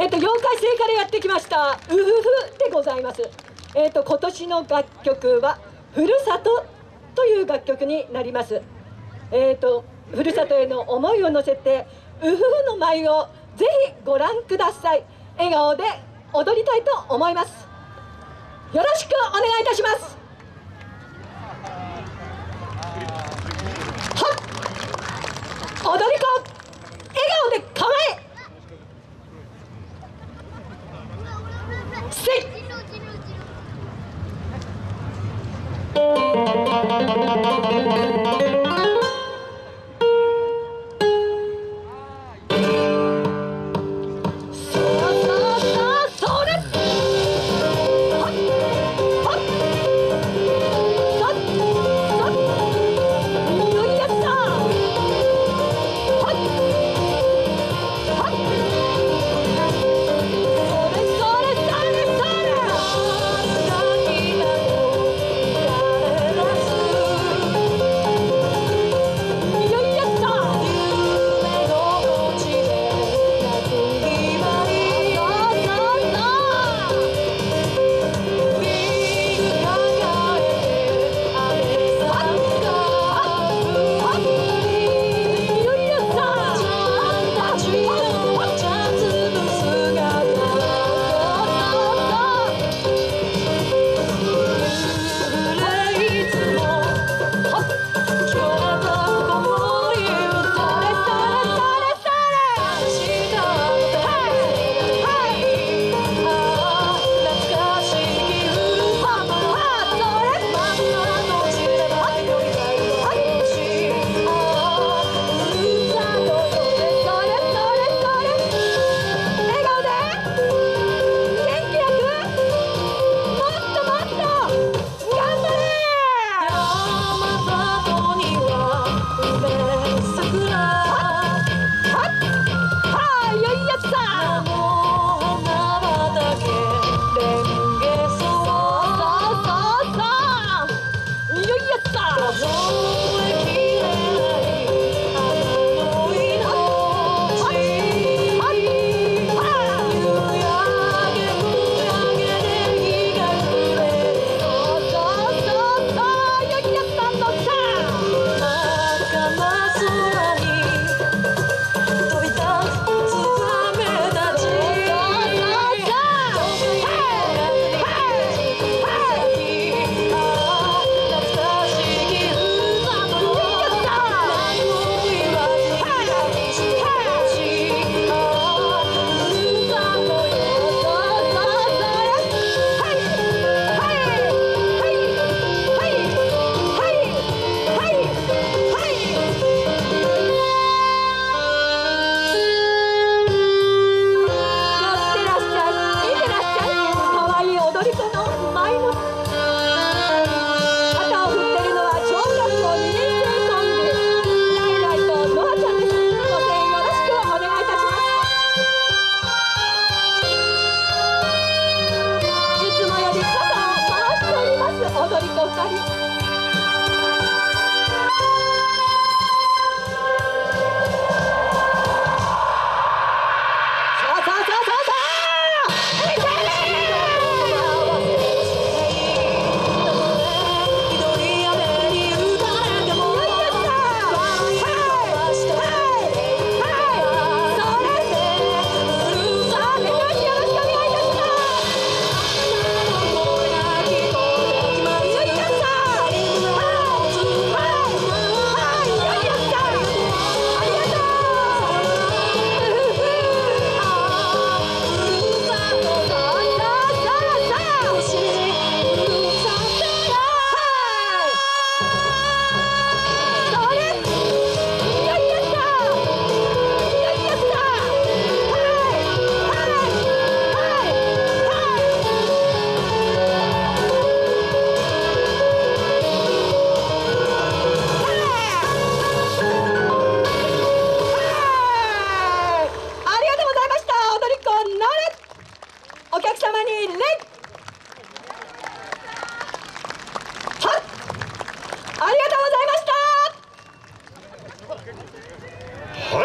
えっ、と妖怪星からやってきました「うふふ」でございます。えっ、と今年の楽曲は「ふるさと」という楽曲になります。えっ、とふるさとへの思いを乗せて「うふふ」の舞をぜひご覧ください。笑顔で踊りたいと思います。よろしくお願いいたします。は踊り子